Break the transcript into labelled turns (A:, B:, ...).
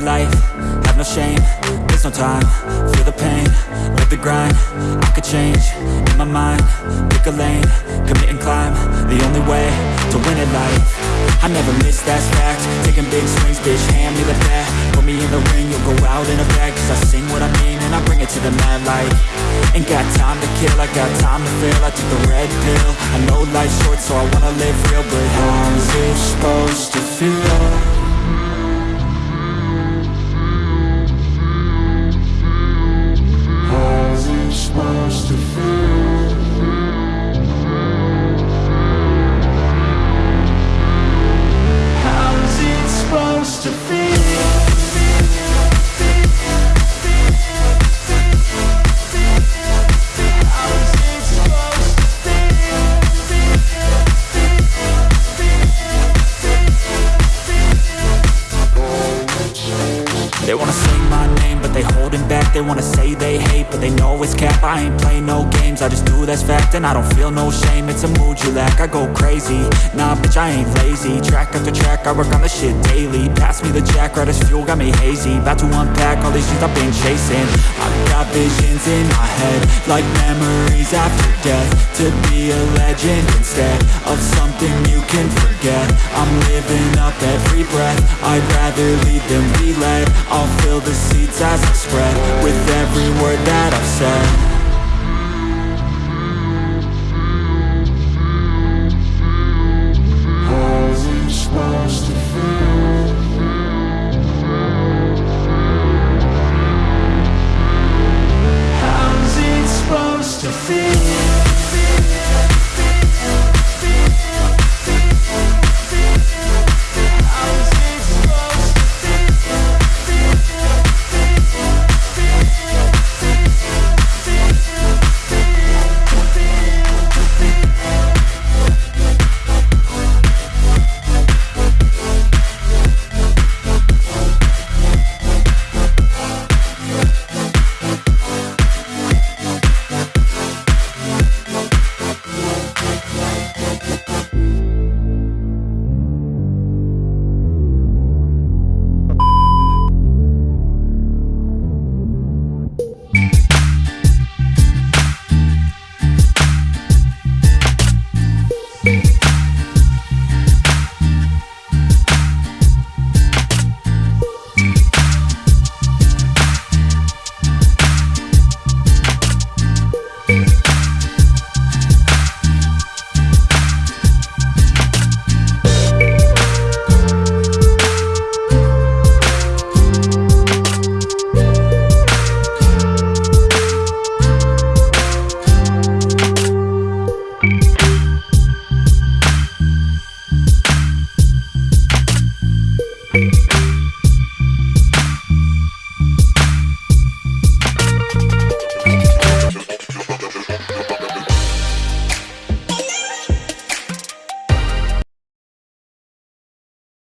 A: it life, have no shame, there's no time, feel the pain, live the grind, I could change, in my mind, pick a lane, commit and climb, the only way to win it life, I never miss, that's fact, taking big swings, bitch, hand me the bat, put me in the ring, you'll go out in a bag, cause I sing what I mean, and I bring it to the mad light, ain't got time to kill, I got time to feel, I took the red pill, I know life's short, so I wanna live real, but how's it supposed to feel? They wanna say they hate, but they know it's cap. I ain't play no games, I just do that's fact And I don't feel no shame, it's a mood you lack I go crazy, nah bitch I ain't lazy. Track after track, I work on the shit daily. Pass me the jack, right as fuel, got me hazy. About to unpack all these things I've been chasing. I've got visions in my head Like memories after death. To be a legend instead Of something you can forget. I'm living up every breath. I'd rather lead than be led I'll fill the seats as I spread With every word that I've said